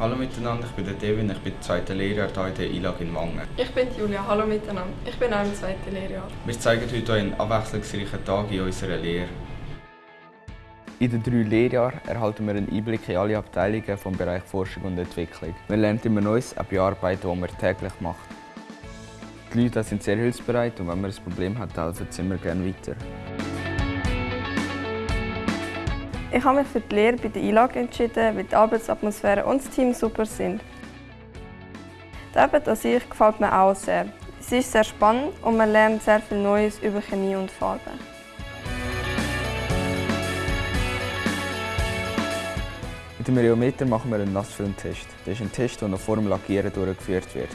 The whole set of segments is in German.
Hallo miteinander, ich bin der Devin, ich bin im zweiten Lehrjahr hier in der ILAG in Wangen. Ich bin Julia, hallo miteinander. Ich bin auch im zweiten Lehrjahr. Wir zeigen heute einen abwechslungsreichen Tag in unserer Lehre. In den drei Lehrjahren erhalten wir einen Einblick in alle Abteilungen vom Bereich Forschung und Entwicklung. Wir lernen immer Neues, auch bei Arbeiten, die man täglich macht. Die Leute sind sehr hilfsbereit und wenn man ein Problem hat, helfen sie immer gerne weiter. Ich habe mich für die Lehre bei der ILAG entschieden, weil die Arbeitsatmosphäre und das Team super sind. Die Arbeit an sich gefällt mir auch sehr. Sie ist sehr spannend und man lernt sehr viel Neues über Chemie und Farbe. Mit dem Rheometer machen wir einen Nassfilmtest. Das ist ein Test, der noch vor dem Lackieren durchgeführt wird.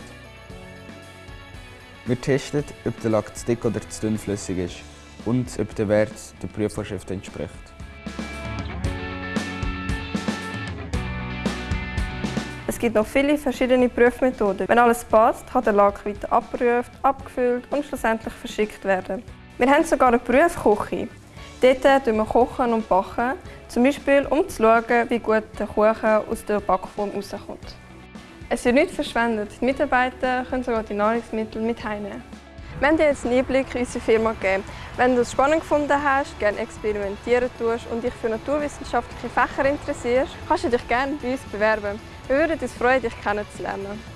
Wir testen, ob der Lack zu dick oder zu dünnflüssig ist und ob der Wert der Prüfvorschrift entspricht. Gibt noch viele verschiedene Prüfmethoden. Wenn alles passt, kann der Lack weiter abgeprüft, abgefüllt und schlussendlich verschickt werden. Wir haben sogar eine Prüfküche. Dort kochen wir kochen und backen, zum Beispiel um zu schauen, wie gut der Kuchen aus der Backform rauskommt. Es wird nicht verschwendet. Die Mitarbeiter können sogar die Nahrungsmittel mit heimnehmen. Wir haben dir jetzt einen Einblick in unsere Firma gegeben. Wenn du es spannend gefunden hast, gerne experimentieren tust und dich für naturwissenschaftliche Fächer interessierst, kannst du dich gerne bei uns bewerben. Wir würden uns freuen, dich kennenzulernen.